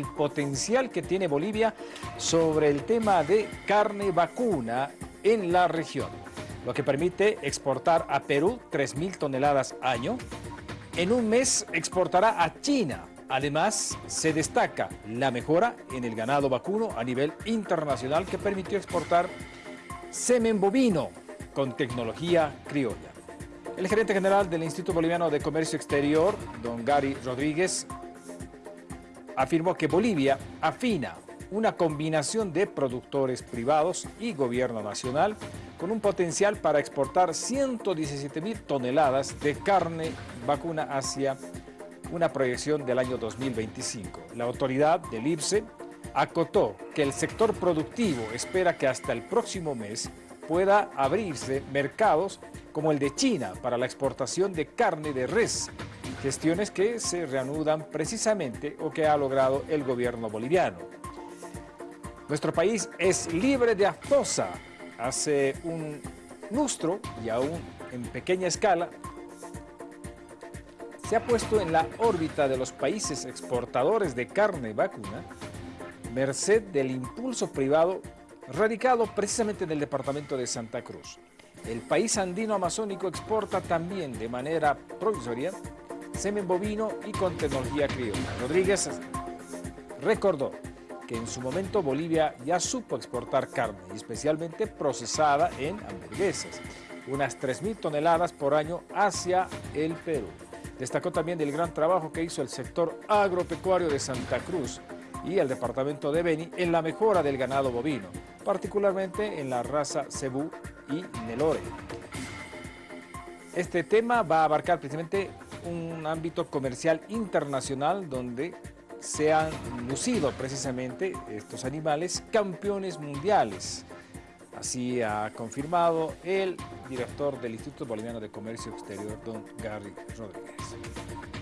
el potencial que tiene Bolivia sobre el tema de carne vacuna en la región, lo que permite exportar a Perú 3.000 toneladas año. En un mes exportará a China. Además, se destaca la mejora en el ganado vacuno a nivel internacional que permitió exportar semen bovino con tecnología criolla. El gerente general del Instituto Boliviano de Comercio Exterior, don Gary Rodríguez, afirmó que Bolivia afina una combinación de productores privados y gobierno nacional con un potencial para exportar 117 mil toneladas de carne vacuna hacia una proyección del año 2025. La autoridad del IPSE acotó que el sector productivo espera que hasta el próximo mes pueda abrirse mercados como el de China para la exportación de carne de res gestiones que se reanudan precisamente o que ha logrado el gobierno boliviano. Nuestro país es libre de aftosa. Hace un lustro y aún en pequeña escala se ha puesto en la órbita de los países exportadores de carne vacuna merced del impulso privado radicado precisamente en el departamento de Santa Cruz. El país andino amazónico exporta también de manera provisoria semen bovino y con tecnología criolla. Rodríguez recordó que en su momento Bolivia ya supo exportar carne, especialmente procesada en hamburguesas, unas 3.000 toneladas por año hacia el Perú. Destacó también del gran trabajo que hizo el sector agropecuario de Santa Cruz y el departamento de Beni en la mejora del ganado bovino, particularmente en la raza Cebú y Nelore. Este tema va a abarcar precisamente un ámbito comercial internacional donde se han lucido precisamente estos animales campeones mundiales. Así ha confirmado el director del Instituto Boliviano de Comercio Exterior, don Gary Rodríguez.